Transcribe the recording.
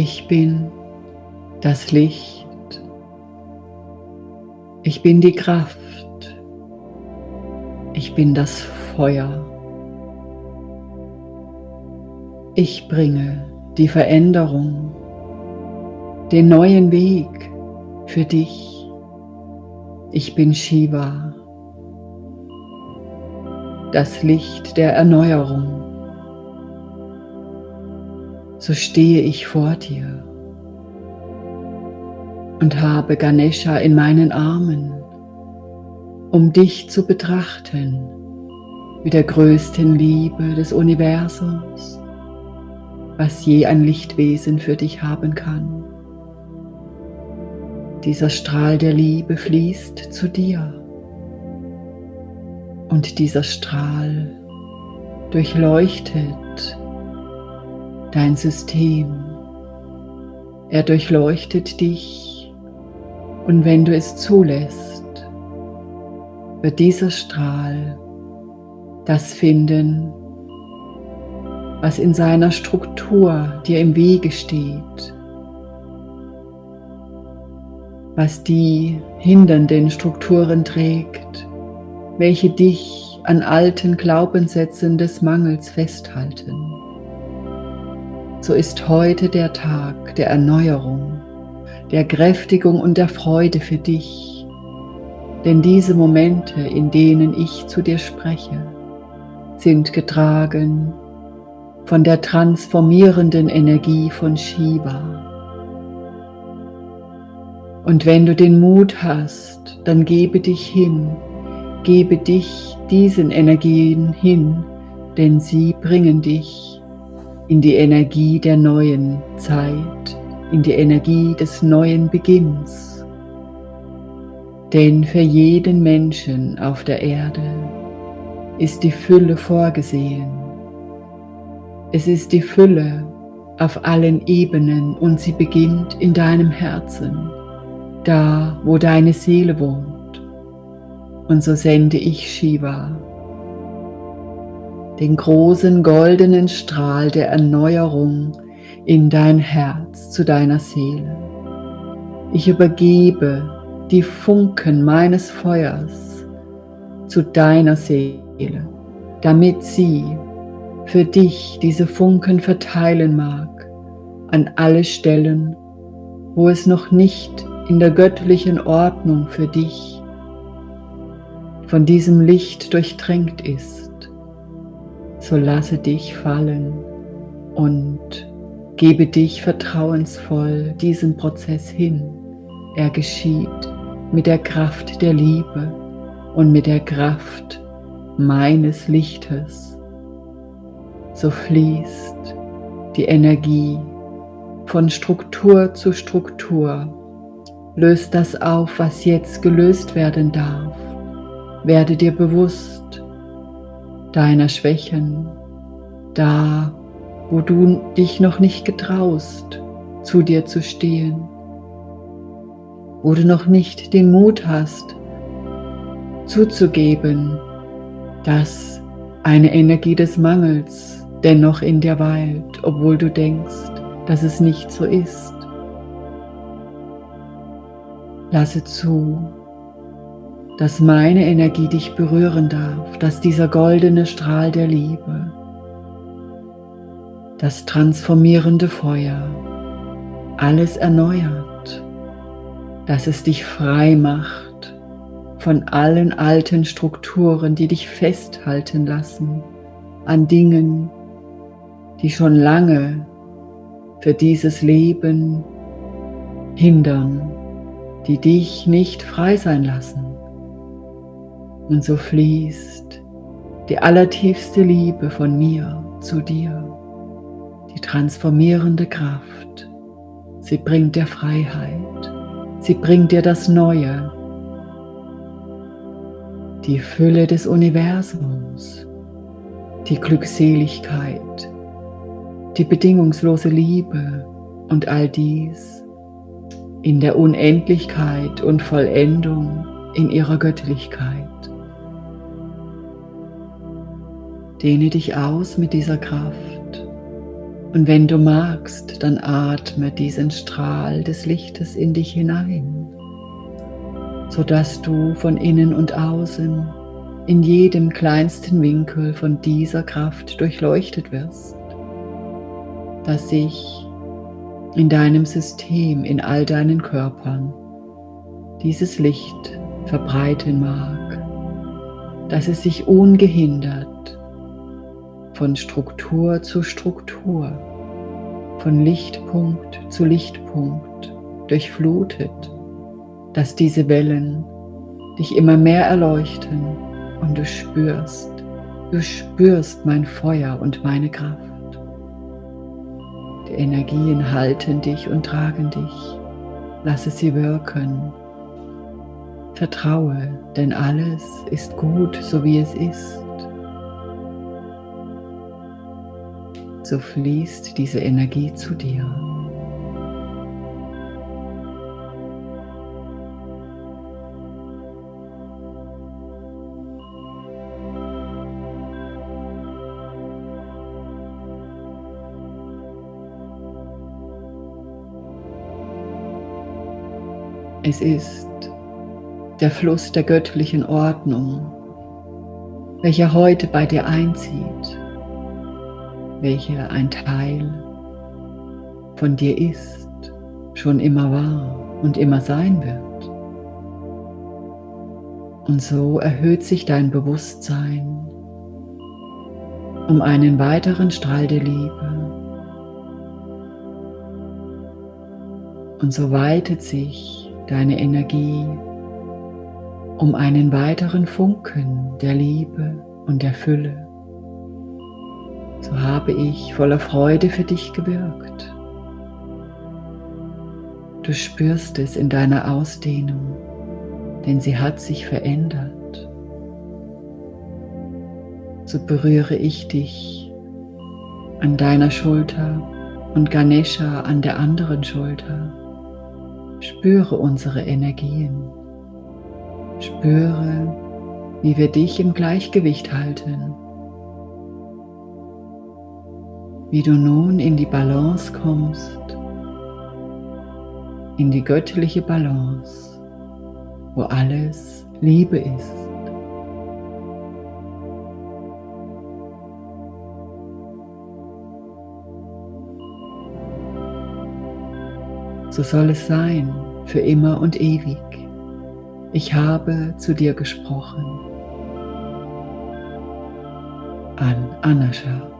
Ich bin das Licht. Ich bin die Kraft. Ich bin das Feuer. Ich bringe die Veränderung, den neuen Weg für dich. Ich bin Shiva, das Licht der Erneuerung. So stehe ich vor dir und habe Ganesha in meinen Armen, um dich zu betrachten mit der größten Liebe des Universums was je ein Lichtwesen für dich haben kann. Dieser Strahl der Liebe fließt zu dir und dieser Strahl durchleuchtet dein System. Er durchleuchtet dich und wenn du es zulässt, wird dieser Strahl das finden, was in seiner Struktur dir im Wege steht, was die hindernden Strukturen trägt, welche dich an alten Glaubenssätzen des Mangels festhalten. So ist heute der Tag der Erneuerung, der Kräftigung und der Freude für dich, denn diese Momente, in denen ich zu dir spreche, sind getragen von der transformierenden Energie von Shiva. Und wenn du den Mut hast, dann gebe dich hin, gebe dich diesen Energien hin, denn sie bringen dich in die Energie der neuen Zeit, in die Energie des neuen Beginns. Denn für jeden Menschen auf der Erde ist die Fülle vorgesehen es ist die Fülle auf allen Ebenen und sie beginnt in deinem Herzen, da wo deine Seele wohnt. Und so sende ich Shiva, den großen goldenen Strahl der Erneuerung in dein Herz zu deiner Seele. Ich übergebe die Funken meines Feuers zu deiner Seele, damit sie für dich diese Funken verteilen mag an alle Stellen, wo es noch nicht in der göttlichen Ordnung für dich von diesem Licht durchtränkt ist. So lasse dich fallen und gebe dich vertrauensvoll diesem Prozess hin. Er geschieht mit der Kraft der Liebe und mit der Kraft meines Lichtes so fließt die Energie von Struktur zu Struktur. Löst das auf, was jetzt gelöst werden darf. Werde dir bewusst deiner Schwächen, da wo du dich noch nicht getraust, zu dir zu stehen, wo du noch nicht den Mut hast, zuzugeben, dass eine Energie des Mangels dennoch in dir weilt, obwohl du denkst, dass es nicht so ist. Lasse zu, dass meine Energie dich berühren darf, dass dieser goldene Strahl der Liebe, das transformierende Feuer, alles erneuert, dass es dich frei macht von allen alten Strukturen, die dich festhalten lassen an Dingen, die schon lange für dieses Leben hindern, die dich nicht frei sein lassen. Und so fließt die allertiefste Liebe von mir zu dir, die transformierende Kraft. Sie bringt dir Freiheit, sie bringt dir das Neue, die Fülle des Universums, die Glückseligkeit, die bedingungslose Liebe und all dies in der Unendlichkeit und Vollendung in ihrer Göttlichkeit. Dehne dich aus mit dieser Kraft. Und wenn du magst, dann atme diesen Strahl des Lichtes in dich hinein, sodass du von innen und außen in jedem kleinsten Winkel von dieser Kraft durchleuchtet wirst, dass sich in deinem System, in all deinen Körpern dieses Licht verbreiten mag, dass es sich ungehindert von Struktur zu Struktur, von Lichtpunkt zu Lichtpunkt durchflutet, dass diese Wellen dich immer mehr erleuchten und du spürst, du spürst mein Feuer und meine Kraft. Die Energien halten dich und tragen dich. Lasse sie wirken. Vertraue, denn alles ist gut, so wie es ist. So fließt diese Energie zu dir. Es ist der Fluss der göttlichen Ordnung, welcher heute bei dir einzieht, welcher ein Teil von dir ist, schon immer war und immer sein wird. Und so erhöht sich dein Bewusstsein um einen weiteren Strahl der Liebe. Und so weitet sich deine Energie um einen weiteren Funken der Liebe und der Fülle. So habe ich voller Freude für dich gewirkt. Du spürst es in deiner Ausdehnung, denn sie hat sich verändert. So berühre ich dich an deiner Schulter und Ganesha an der anderen Schulter. Spüre unsere Energien. Spüre, wie wir dich im Gleichgewicht halten. Wie du nun in die Balance kommst, in die göttliche Balance, wo alles Liebe ist. So soll es sein, für immer und ewig. Ich habe zu dir gesprochen. An Anascha.